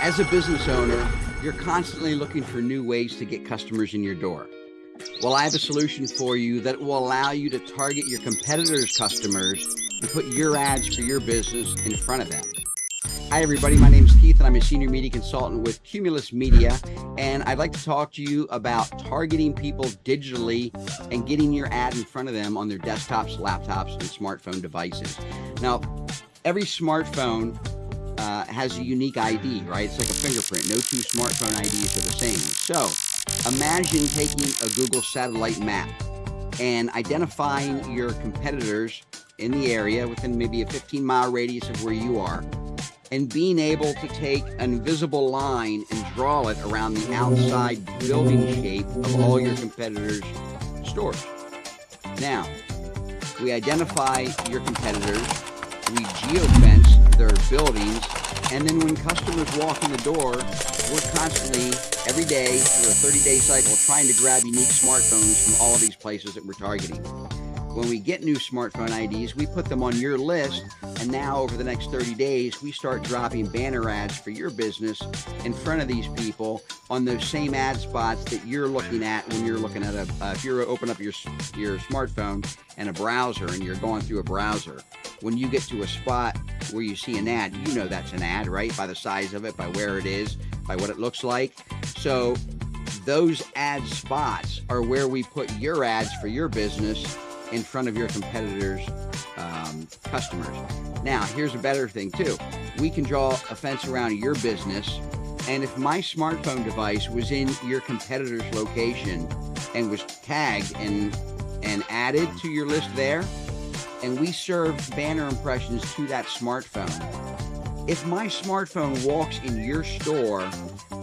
As a business owner, you're constantly looking for new ways to get customers in your door. Well, I have a solution for you that will allow you to target your competitors' customers and put your ads for your business in front of them. Hi, everybody. My name is Keith, and I'm a senior media consultant with Cumulus Media. And I'd like to talk to you about targeting people digitally and getting your ad in front of them on their desktops, laptops, and smartphone devices. Now, every smartphone uh, has a unique ID, right? It's like a fingerprint. No two smartphone IDs are the same. So imagine taking a Google satellite map and identifying your competitors in the area within maybe a 15 mile radius of where you are and being able to take an invisible line and draw it around the outside building shape of all your competitors' stores. Now, we identify your competitors, we geofence their buildings, and then when customers walk in the door, we're constantly, every day, through a 30-day cycle, trying to grab unique smartphones from all of these places that we're targeting. When we get new smartphone IDs, we put them on your list. And now over the next 30 days, we start dropping banner ads for your business in front of these people on those same ad spots that you're looking at when you're looking at a, uh, if you're open up your, your smartphone and a browser and you're going through a browser, when you get to a spot where you see an ad, you know that's an ad, right? By the size of it, by where it is, by what it looks like. So those ad spots are where we put your ads for your business in front of your competitors' um, customers. Now, here's a better thing too. We can draw a fence around your business. And if my smartphone device was in your competitor's location and was tagged and, and added to your list there, and we serve banner impressions to that smartphone, if my smartphone walks in your store,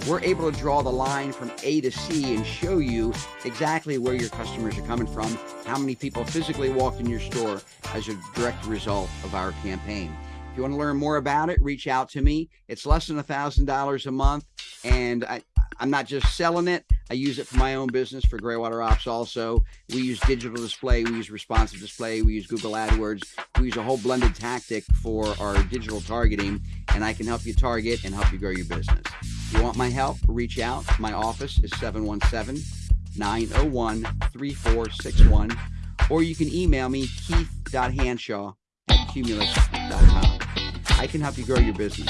we're able to draw the line from A to C and show you exactly where your customers are coming from, how many people physically walked in your store as a direct result of our campaign. If you want to learn more about it, reach out to me. It's less than a $1,000 a month, and I, I'm not just selling it. I use it for my own business for Graywater Ops also. We use digital display, we use responsive display, we use Google AdWords. We use a whole blended tactic for our digital targeting, and I can help you target and help you grow your business. If you want my help, reach out. My office is 717 901 3461, or you can email me keith.hanshaw at cumulus.com. I can help you grow your business.